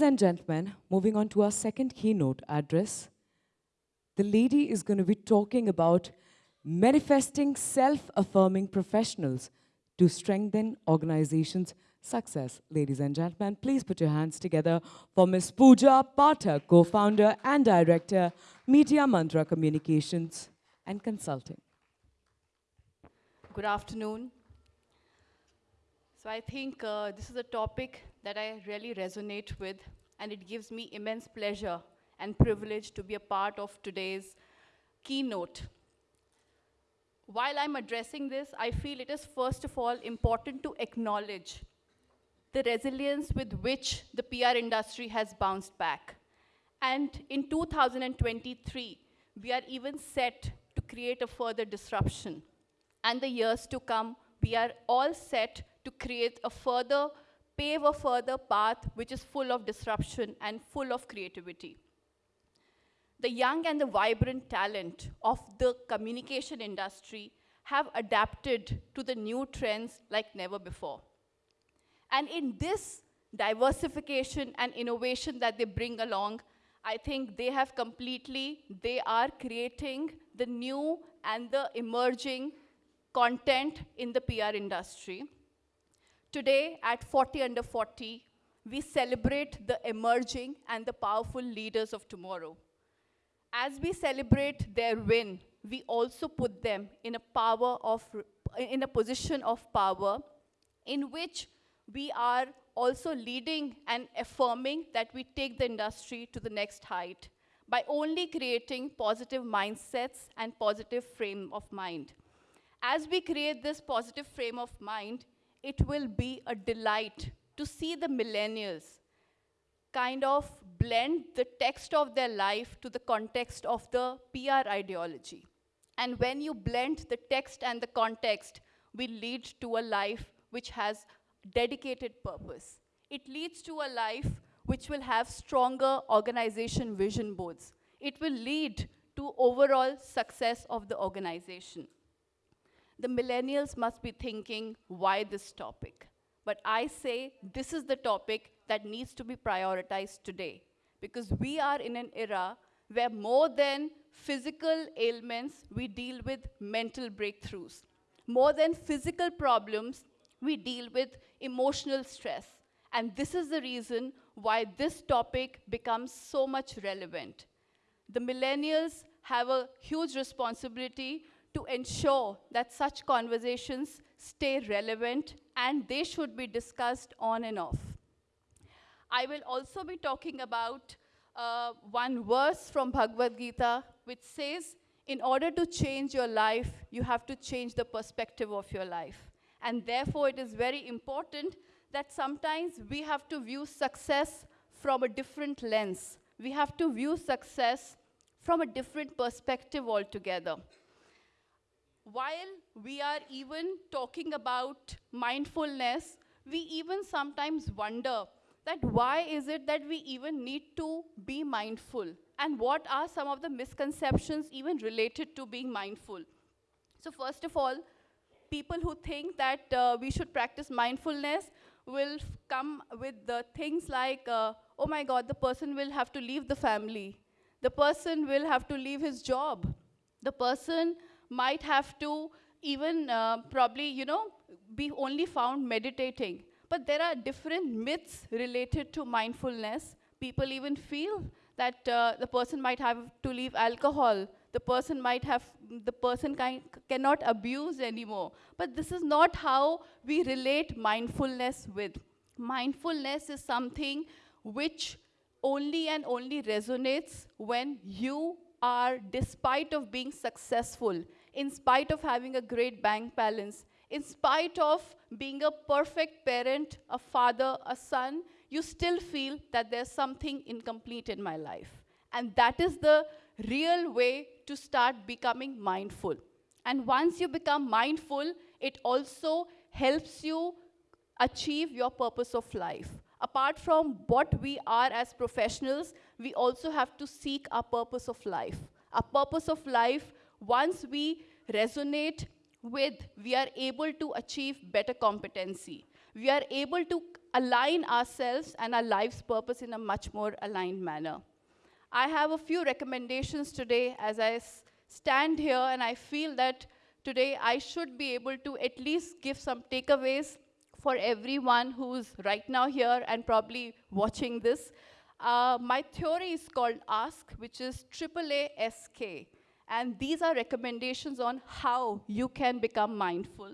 Ladies and gentlemen, moving on to our second keynote address, the lady is going to be talking about manifesting self-affirming professionals to strengthen organizations' success. Ladies and gentlemen, please put your hands together for Ms. Pooja Pathak, co-founder and director, Media Mantra Communications and Consulting. Good afternoon. So I think uh, this is a topic that I really resonate with, and it gives me immense pleasure and privilege to be a part of today's keynote. While I'm addressing this, I feel it is first of all important to acknowledge the resilience with which the PR industry has bounced back. And in 2023, we are even set to create a further disruption. And the years to come, we are all set to create a further, pave a further path which is full of disruption and full of creativity. The young and the vibrant talent of the communication industry have adapted to the new trends like never before. And in this diversification and innovation that they bring along, I think they have completely, they are creating the new and the emerging content in the PR industry. Today, at 40 under 40, we celebrate the emerging and the powerful leaders of tomorrow. As we celebrate their win, we also put them in a power of, in a position of power in which we are also leading and affirming that we take the industry to the next height by only creating positive mindsets and positive frame of mind. As we create this positive frame of mind, it will be a delight to see the millennials kind of blend the text of their life to the context of the PR ideology. And when you blend the text and the context, we lead to a life which has dedicated purpose. It leads to a life which will have stronger organization vision boards. It will lead to overall success of the organization the millennials must be thinking, why this topic? But I say this is the topic that needs to be prioritized today because we are in an era where more than physical ailments, we deal with mental breakthroughs. More than physical problems, we deal with emotional stress. And this is the reason why this topic becomes so much relevant. The millennials have a huge responsibility to ensure that such conversations stay relevant and they should be discussed on and off. I will also be talking about uh, one verse from Bhagavad Gita which says, in order to change your life, you have to change the perspective of your life. And therefore, it is very important that sometimes we have to view success from a different lens. We have to view success from a different perspective altogether while we are even talking about mindfulness, we even sometimes wonder that why is it that we even need to be mindful? And what are some of the misconceptions even related to being mindful? So first of all, people who think that uh, we should practice mindfulness will come with the things like, uh, oh my God, the person will have to leave the family. The person will have to leave his job. The person might have to even uh, probably, you know, be only found meditating. But there are different myths related to mindfulness. People even feel that uh, the person might have to leave alcohol. The person might have, the person kind, cannot abuse anymore. But this is not how we relate mindfulness with. Mindfulness is something which only and only resonates when you are, despite of being successful, in spite of having a great bank balance, in spite of being a perfect parent, a father, a son, you still feel that there's something incomplete in my life. And that is the real way to start becoming mindful. And once you become mindful, it also helps you achieve your purpose of life. Apart from what we are as professionals, we also have to seek our purpose of life. Our purpose of life once we resonate with, we are able to achieve better competency. we are able to align ourselves and our life's purpose in a much more aligned manner. I have a few recommendations today as I stand here and I feel that today I should be able to at least give some takeaways for everyone who's right now here and probably watching this. Uh, my theory is called ASK, which is AAA-SK. And these are recommendations on how you can become mindful.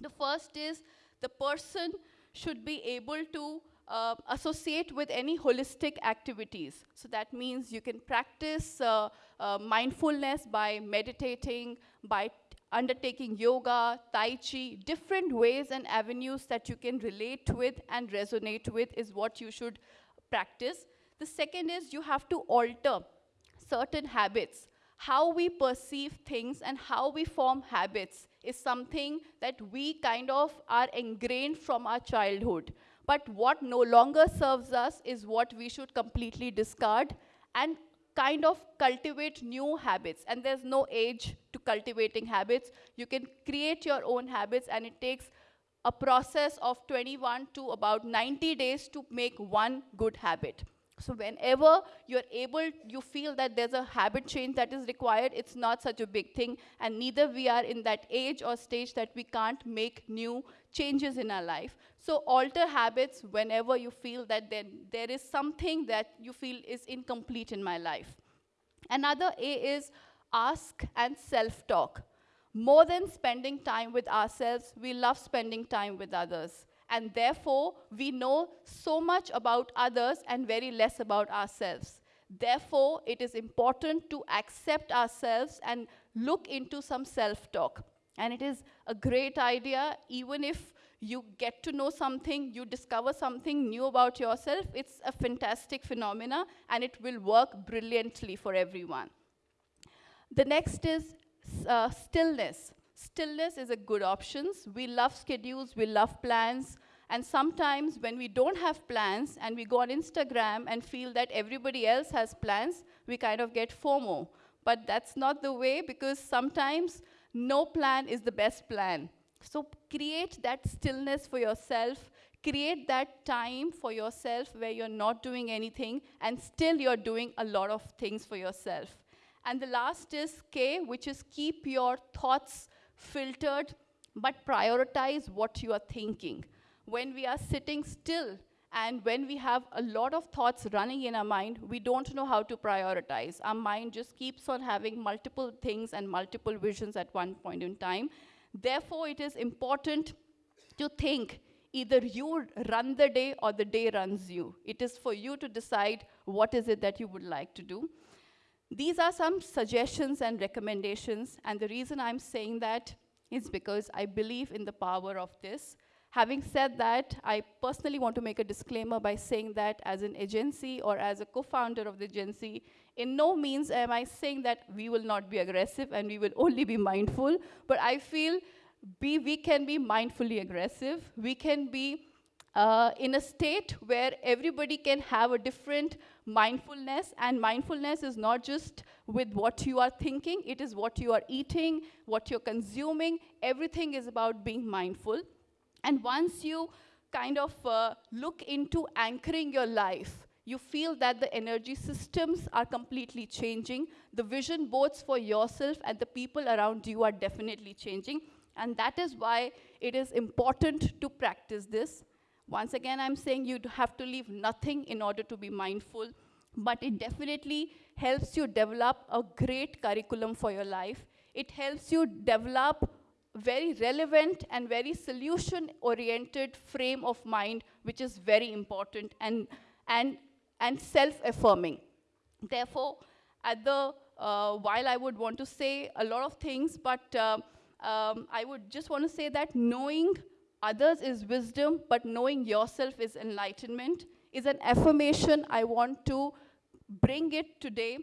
The first is the person should be able to uh, associate with any holistic activities. So that means you can practice uh, uh, mindfulness by meditating, by undertaking yoga, tai chi, different ways and avenues that you can relate with and resonate with is what you should practice. The second is you have to alter certain habits. How we perceive things and how we form habits is something that we kind of are ingrained from our childhood. But what no longer serves us is what we should completely discard and kind of cultivate new habits. And there's no age to cultivating habits. You can create your own habits, and it takes a process of 21 to about 90 days to make one good habit. So whenever you're able, you feel that there's a habit change that is required, it's not such a big thing. And neither we are in that age or stage that we can't make new changes in our life. So alter habits whenever you feel that then there is something that you feel is incomplete in my life. Another A is ask and self-talk. More than spending time with ourselves, we love spending time with others and therefore we know so much about others and very less about ourselves. Therefore, it is important to accept ourselves and look into some self-talk. And it is a great idea, even if you get to know something, you discover something new about yourself, it's a fantastic phenomena and it will work brilliantly for everyone. The next is uh, stillness. Stillness is a good option. We love schedules, we love plans, and sometimes when we don't have plans and we go on Instagram and feel that everybody else has plans, we kind of get FOMO. But that's not the way because sometimes no plan is the best plan. So create that stillness for yourself, create that time for yourself where you're not doing anything and still you're doing a lot of things for yourself. And the last is K, which is keep your thoughts filtered, but prioritize what you are thinking when we are sitting still and when we have a lot of thoughts running in our mind, we don't know how to prioritize. Our mind just keeps on having multiple things and multiple visions at one point in time. Therefore, it is important to think either you run the day or the day runs you. It is for you to decide what is it that you would like to do. These are some suggestions and recommendations, and the reason I'm saying that is because I believe in the power of this. Having said that, I personally want to make a disclaimer by saying that as an agency or as a co-founder of the agency, in no means am I saying that we will not be aggressive and we will only be mindful, but I feel be, we can be mindfully aggressive. We can be uh, in a state where everybody can have a different mindfulness, and mindfulness is not just with what you are thinking, it is what you are eating, what you're consuming, everything is about being mindful. And once you kind of uh, look into anchoring your life, you feel that the energy systems are completely changing. The vision boards for yourself and the people around you are definitely changing. And that is why it is important to practice this. Once again, I'm saying you have to leave nothing in order to be mindful, but it definitely helps you develop a great curriculum for your life. It helps you develop very relevant and very solution-oriented frame of mind, which is very important and, and, and self-affirming. Therefore, at the, uh, while I would want to say a lot of things, but uh, um, I would just want to say that knowing others is wisdom, but knowing yourself is enlightenment, is an affirmation I want to bring it today,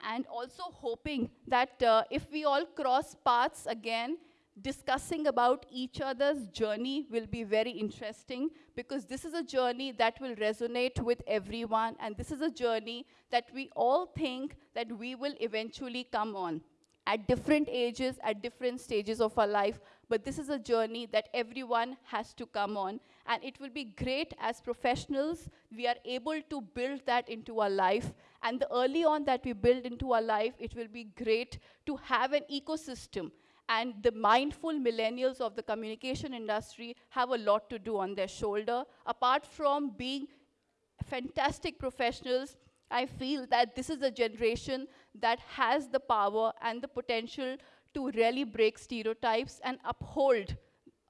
and also hoping that uh, if we all cross paths again, discussing about each other's journey will be very interesting because this is a journey that will resonate with everyone and this is a journey that we all think that we will eventually come on. At different ages, at different stages of our life. But this is a journey that everyone has to come on. And it will be great as professionals, we are able to build that into our life. And the early on that we build into our life, it will be great to have an ecosystem. And the mindful millennials of the communication industry have a lot to do on their shoulder. Apart from being fantastic professionals, I feel that this is a generation that has the power and the potential to really break stereotypes and uphold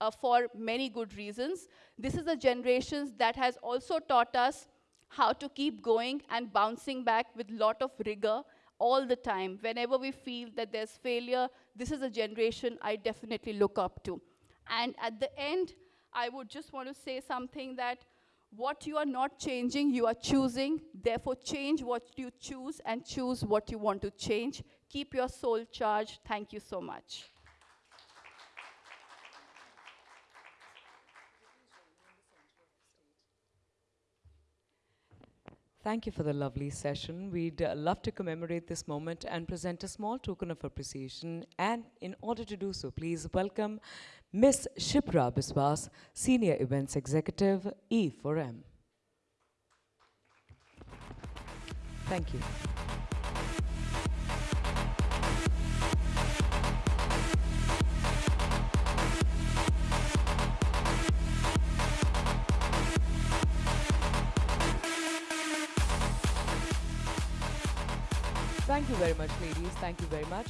uh, for many good reasons. This is a generation that has also taught us how to keep going and bouncing back with a lot of rigor all the time. Whenever we feel that there's failure, this is a generation I definitely look up to. And at the end, I would just want to say something that what you are not changing, you are choosing. Therefore, change what you choose and choose what you want to change. Keep your soul charged. Thank you so much. Thank you for the lovely session. We'd uh, love to commemorate this moment and present a small token of appreciation. And in order to do so, please welcome Miss Shipra Biswas, Senior Events Executive, E4M. Thank you. Thank you very much, ladies. Thank you very much.